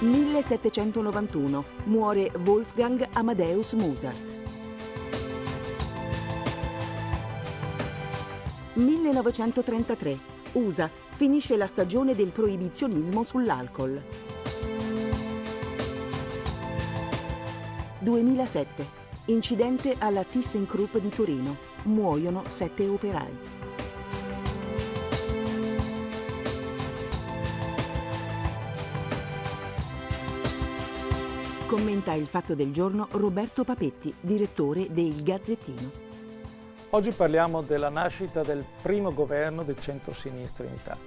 1791. Muore Wolfgang Amadeus Mozart. 1933. USA. Finisce la stagione del proibizionismo sull'alcol. 2007. Incidente alla ThyssenKrupp di Torino. Muoiono sette operai. Commenta il fatto del giorno Roberto Papetti, direttore del Gazzettino. Oggi parliamo della nascita del primo governo del centro-sinistra in Italia.